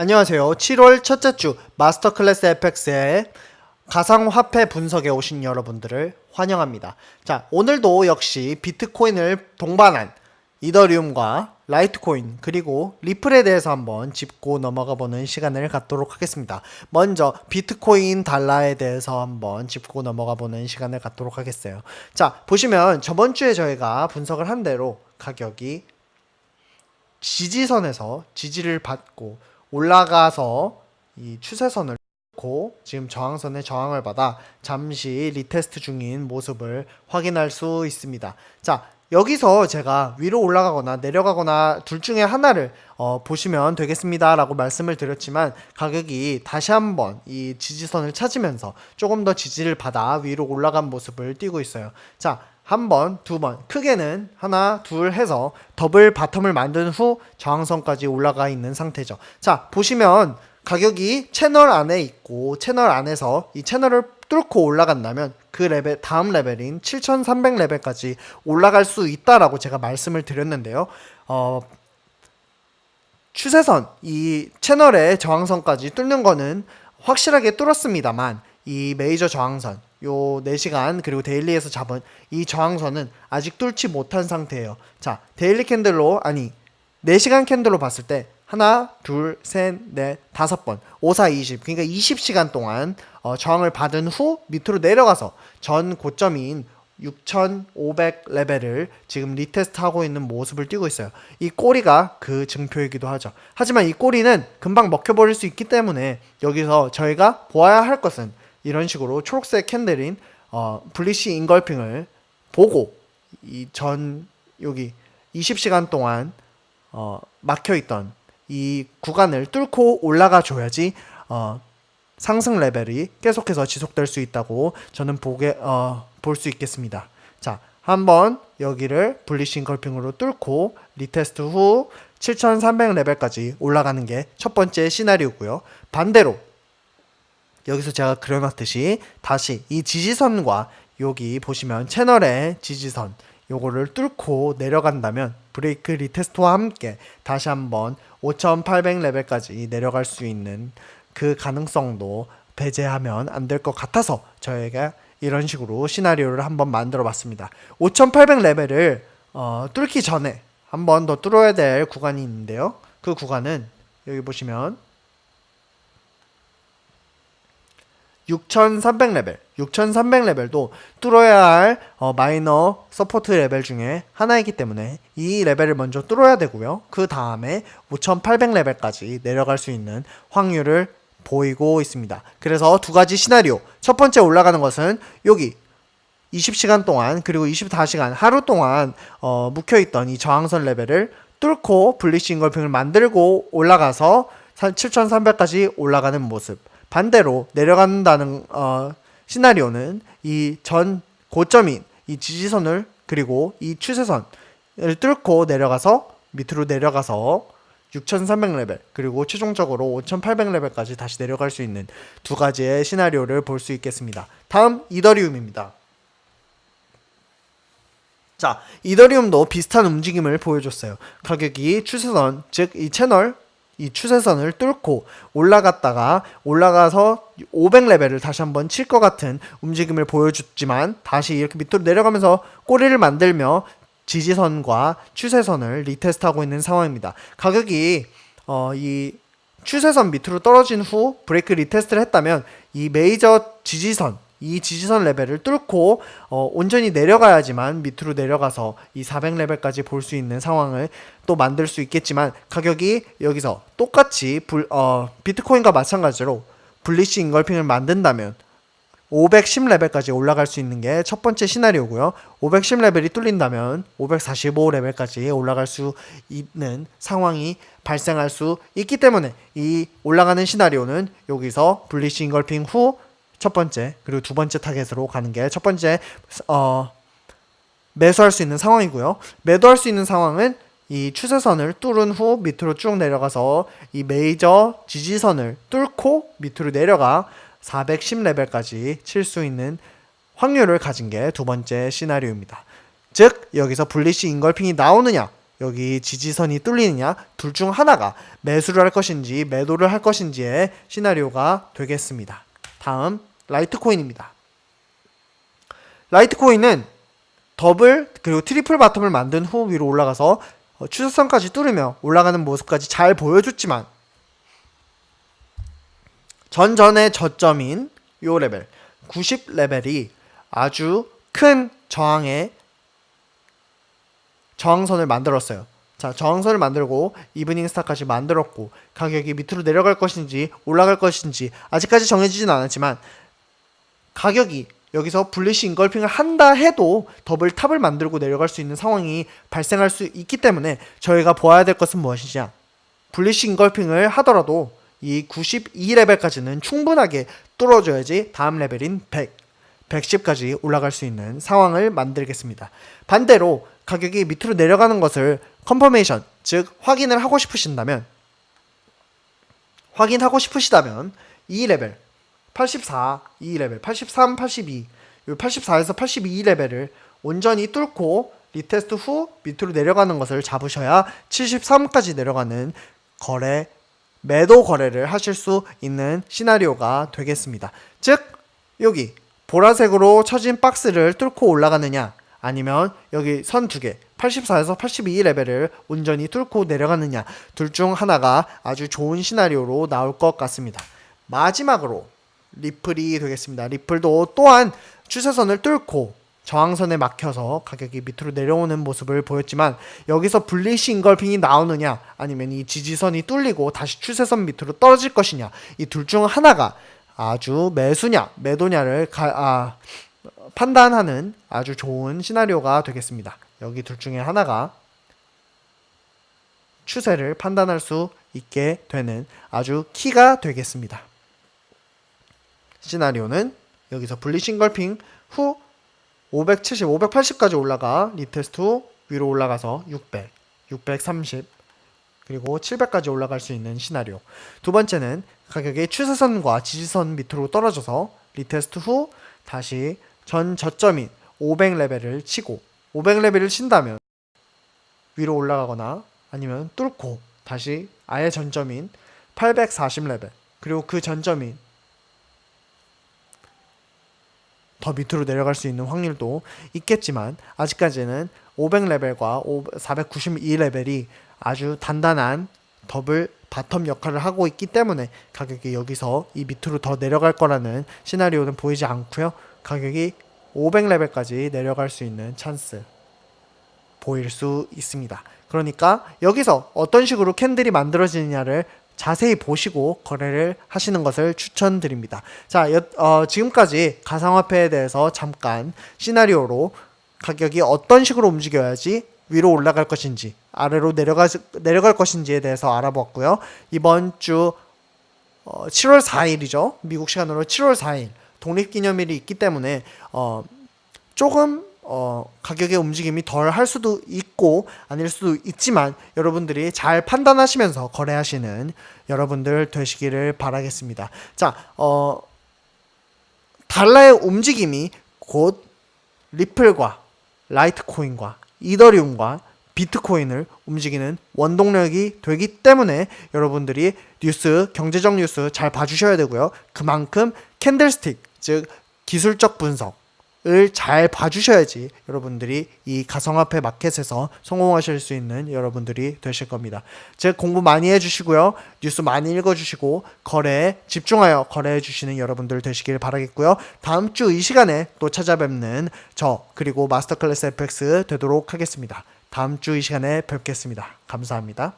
안녕하세요. 7월 첫째 주 마스터 클래스 FX의 가상화폐 분석에 오신 여러분들을 환영합니다. 자, 오늘도 역시 비트코인을 동반한 이더리움과 라이트코인 그리고 리플에 대해서 한번 짚고 넘어가 보는 시간을 갖도록 하겠습니다. 먼저 비트코인 달러에 대해서 한번 짚고 넘어가 보는 시간을 갖도록 하겠어요. 자, 보시면 저번 주에 저희가 분석을 한 대로 가격이 지지선에서 지지를 받고 올라가서 이 추세선을 뚫고 지금 저항선에 저항을 받아 잠시 retest 중인 모습을 확인할 수 있습니다. 자, 여기서 제가 위로 올라가거나 내려가거나 둘 중에 하나를 어, 보시면 되겠습니다 라고 말씀을 드렸지만 가격이 다시 한번 이 지지선을 찾으면서 조금 더 지지를 받아 위로 올라간 모습을 띄고 있어요. 자, 한 번, 두 번, 크게는 하나, 둘 해서 double bottom을 만든 후 저항선까지 올라가 있는 상태죠. 자, 보시면 가격이 채널 안에 있고 채널 안에서 이 채널을 뚫고 올라간다면 그 레벨 다음 레벨인 7300 레벨까지 올라갈 수 있다라고 제가 말씀을 드렸는데요. 어, 추세선 이 채널의 저항선까지 뚫는 거는 확실하게 뚫었습니다만 이 메이저 저항선 요 4시간 그리고 daily에서 잡은 이 저항선은 아직 뚫지 못한 상태예요. 자, daily candle로 아니 4시간 candle로 봤을 때 하나, 둘, 셋, 넷, 다섯 번, 5, 4, 20. 그러니까 20시간 동안 어, 저항을 받은 후 밑으로 내려가서 전 고점인 6500 레벨을 지금 retest 하고 있는 모습을 띄고 있어요. 이 꼬리가 그 증표이기도 하죠. 하지만 이 꼬리는 금방 먹혀버릴 수 있기 때문에 여기서 저희가 보아야 할 것은 이런 식으로 초록색 candle인 어, bullish engulfing을 보고 이 전 여기 20시간 동안 어, 막혀 있던 이 구간을 뚫고 올라가 줘야지 어, 상승 레벨이 계속해서 지속될 수 있다고 저는 보게 어, 볼 수 있겠습니다. 자, 한번 여기를 bullish engulfing으로 뚫고 retest 후 7300 레벨까지 올라가는 게 첫 번째 시나리오고요. 반대로 여기서 제가 그려놨듯이 다시 이 지지선과 여기 보시면 채널의 지지선 요거를 뚫고 내려간다면 break retest와 함께 다시 한번 5800 레벨까지 내려갈 수 있는 그 가능성도 배제하면 안 될 것 같아서 저희가 이런 식으로 시나리오를 한번 만들어 봤습니다. 5800 레벨을 어, 뚫기 전에 한번 더 뚫어야 될 구간이 있는데요. 그 구간은 여기 보시면 6300 레벨, 6300 레벨도 뚫어야 할 어, 마이너 support 레벨 중에 하나이기 때문에 이 레벨을 먼저 뚫어야 되고요. 그 다음에 5800 레벨까지 내려갈 수 있는 확률을 보이고 있습니다. 그래서 두 가지 시나리오. 첫 번째 올라가는 것은 여기 20시간 동안 그리고 24시간 하루 동안 어, 묵혀있던 이 저항선 레벨을 뚫고 bullish engulfing을 만들고 올라가서 7300까지 올라가는 모습. 반대로 내려간다는 어, 시나리오는 이 전 고점인 이 지지선을 그리고 이 추세선을 뚫고 내려가서 밑으로 내려가서 6300 레벨 그리고 최종적으로 5800 레벨까지 다시 내려갈 수 있는 두 가지의 시나리오를 볼 수 있겠습니다. 다음 이더리움입니다. 자, 이더리움도 비슷한 움직임을 보여줬어요. 가격이 추세선, 즉 이 채널 이 추세선을 뚫고 올라갔다가 올라가서 500레벨을 다시 한번 칠 것 같은 움직임을 보여줬지만 다시 이렇게 밑으로 내려가면서 꼬리를 만들며 지지선과 추세선을 retest하고 있는 상황입니다. 가격이 어, 이 추세선 밑으로 떨어진 후 break retest를 했다면 이 메이저 지지선 이 지지선 레벨을 뚫고 어, 온전히 내려가야지만 밑으로 내려가서 이 400레벨까지 볼 수 있는 상황을 또 만들 수 있겠지만 가격이 여기서 똑같이 불, 어, 비트코인과 마찬가지로 bullish engulfing을 만든다면 510레벨까지 올라갈 수 있는 게 첫 번째 시나리오고요. 510레벨이 뚫린다면 545레벨까지 올라갈 수 있는 상황이 발생할 수 있기 때문에 이 올라가는 시나리오는 여기서 bullish engulfing 후 첫 번째 그리고 두 번째 타겟으로 가는 게 첫 번째 어 매수할 수 있는 상황이고요. 매도할 수 있는 상황은 이 추세선을 뚫은 후 밑으로 쭉 내려가서 이 메이저 지지선을 뚫고 밑으로 내려가 410레벨까지 칠 수 있는 확률을 가진 게 두 번째 시나리오입니다. 즉 여기서 bullish engulfing이 나오느냐 여기 지지선이 뚫리느냐 둘 중 하나가 매수를 할 것인지 매도를 할 것인지의 시나리오가 되겠습니다. 다음 라이트코인입니다. 라이트코인은 더블 그리고 triple bottom을 만든 후 위로 올라가서 어, 추세선까지 뚫으며 올라가는 모습까지 잘 보여줬지만 전전의 저점인 요 레벨 90 레벨이 아주 큰 저항의 저항선을 만들었어요. 자, 저항선을 만들고 evening star까지 만들었고 가격이 밑으로 내려갈 것인지 올라갈 것인지 아직까지 정해지진 않았지만 가격이 여기서 bullish engulfing을 한다 해도 double top을 만들고 내려갈 수 있는 상황이 발생할 수 있기 때문에 저희가 보아야 될 것은 무엇이냐 bullish engulfing을 하더라도 이 92레벨까지는 충분하게 뚫어줘야지 다음 레벨인 100, 110까지 올라갈 수 있는 상황을 만들겠습니다. 반대로 가격이 밑으로 내려가는 것을 confirmation, 즉 확인을 하고 싶으신다면 확인하고 싶으시다면 이 레벨 84, 이 레벨 83, 82, 요 84에서 82 레벨을 온전히 뚫고 retest 후 밑으로 내려가는 것을 잡으셔야 73까지 내려가는 거래 매도 거래를 하실 수 있는 시나리오가 되겠습니다. 즉 여기 보라색으로 쳐진 박스를 뚫고 올라가느냐 아니면 여기 선 두 개 84에서 82 레벨을 온전히 뚫고 내려가느냐 둘 중 하나가 아주 좋은 시나리오로 나올 것 같습니다. 마지막으로 리플이 되겠습니다. 리플도 또한 추세선을 뚫고 저항선에 막혀서 가격이 밑으로 내려오는 모습을 보였지만 여기서 bullish engulfing이 나오느냐 아니면 이 지지선이 뚫리고 다시 추세선 밑으로 떨어질 것이냐 이 둘 중 하나가 아주 매수냐 매도냐를 가, 아, 판단하는 아주 좋은 시나리오가 되겠습니다. 여기 둘 중에 하나가 추세를 판단할 수 있게 되는 아주 키가 되겠습니다. 시나리오는 여기서 bullish engulfing 후 570, 580까지 올라가 retest 후 위로 올라가서 600, 630 그리고 700까지 올라갈 수 있는 시나리오. 두 번째는 가격의 추세선과 지지선 밑으로 떨어져서 retest 후 다시 전 저점인 500레벨을 치고 500레벨을 친다면 위로 올라가거나 아니면 뚫고 다시 아예 전저점인 840레벨 그리고 그 전저점인 더 밑으로 내려갈 수 있는 확률도 있겠지만 아직까지는 500레벨과 492레벨이 아주 단단한 double bottom 역할을 하고 있기 때문에 가격이 여기서 이 밑으로 더 내려갈 거라는 시나리오는 보이지 않고요. 가격이 500레벨까지 내려갈 수 있는 찬스 보일 수 있습니다. 그러니까 여기서 어떤 식으로 캔들이 만들어지느냐를 자세히 보시고 거래를 하시는 것을 추천드립니다. 자, 여, 어, 지금까지 가상화폐에 대해서 잠깐 시나리오로 가격이 어떤 식으로 움직여야지 위로 올라갈 것인지 아래로 내려가, 내려갈 것인지에 대해서 알아보았고요. 이번 주 어, 7월 4일이죠. 미국 시간으로 7월 4일 독립기념일이 있기 때문에 어, 조금 어, 가격의 움직임이 덜 할 수도 있고 아닐 수도 있지만 여러분들이 잘 판단하시면서 거래하시는 여러분들 되시기를 바라겠습니다. 자, 어, 달러의 움직임이 곧 리플과 라이트코인과 이더리움과 비트코인을 움직이는 원동력이 되기 때문에 여러분들이 뉴스, 경제적 뉴스 잘 봐주셔야 되고요. 그만큼 candlestick, 즉 기술적 분석 을 잘 봐주셔야지 여러분들이 이 가상화폐 마켓에서 성공하실 수 있는 여러분들이 되실 겁니다. 즉 공부 많이 해주시고요. 뉴스 많이 읽어주시고 거래에 집중하여 거래해 주시는 여러분들 되시길 바라겠고요. 다음 주 이 시간에 또 찾아뵙는 저 그리고 마스터클래스 FX 되도록 하겠습니다. 다음 주 이 시간에 뵙겠습니다. 감사합니다.